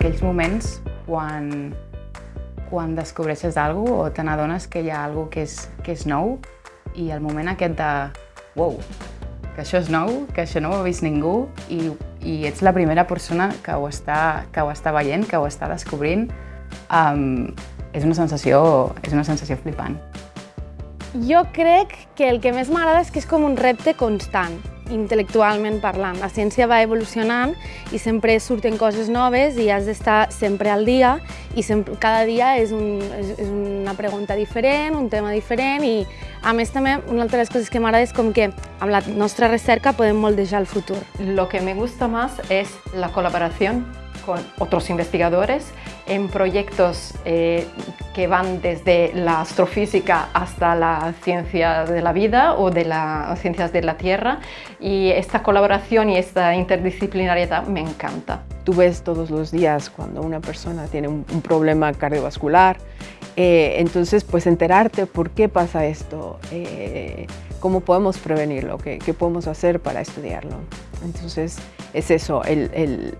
aquells moments quan, quan descobreixes alguna cosa o te n'adones que hi ha alguna que és, que és nou i el moment aquest de wow, que això és nou, que això no ho ha vist ningú i, i ets la primera persona que ho està, que ho està veient, que ho està descobrint, um, és una sensació, és una sensació flipant. Jo crec que el que més m'agrada és que és com un repte constant, intel·lectualment parlant. La ciència va evolucionant i sempre surten coses noves i has d'estar sempre al dia i sempre, cada dia és, un, és, és una pregunta diferent, un tema diferent i a més també una altra de les coses que m'agrada és com que amb la nostra recerca podem moldejar el futur. Lo que me gusta más es la colaboración con otros investigadores en proyectos eh, que van desde la astrofísica hasta la ciencia de la vida o de las ciencias de la Tierra y esta colaboración y esta interdisciplinariedad me encanta. Tú ves todos los días cuando una persona tiene un, problema cardiovascular, eh, entonces pues enterarte por qué pasa esto, eh, cómo podemos prevenirlo, qué, podemos hacer para estudiarlo. Entonces es eso,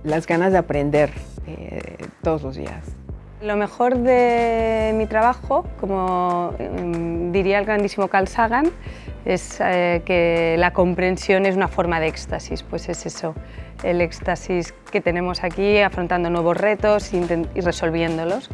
las ganas de aprender eh, todos los días. Lo mejor de mi trabajo, como um, diría el grandísimo Carl Sagan, es eh, que la comprensión es una forma de éxtasis, pues es eso, el éxtasis que tenemos aquí afrontando nuevos retos y, resolviéndolos.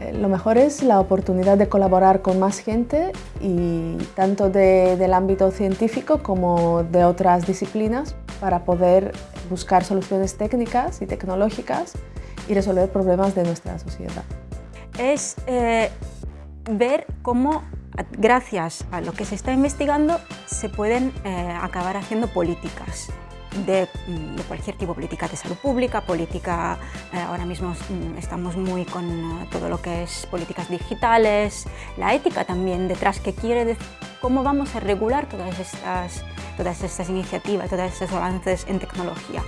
Eh, lo mejor es la oportunidad de colaborar con más gente y tanto de, del ámbito científico como de otras disciplinas para poder buscar soluciones técnicas y tecnológicas y resolver problemas de nuestra sociedad. Es eh, ver cómo, gracias a lo que se está investigando, se pueden eh, acabar haciendo políticas de, de, cualquier tipo, política de salud pública, política, eh, ahora mismo mm, estamos muy con todo lo que es políticas digitales, la ética también detrás, que quiere decir cómo vamos a regular todas estas, todas estas iniciativas, todos estos avances en tecnología.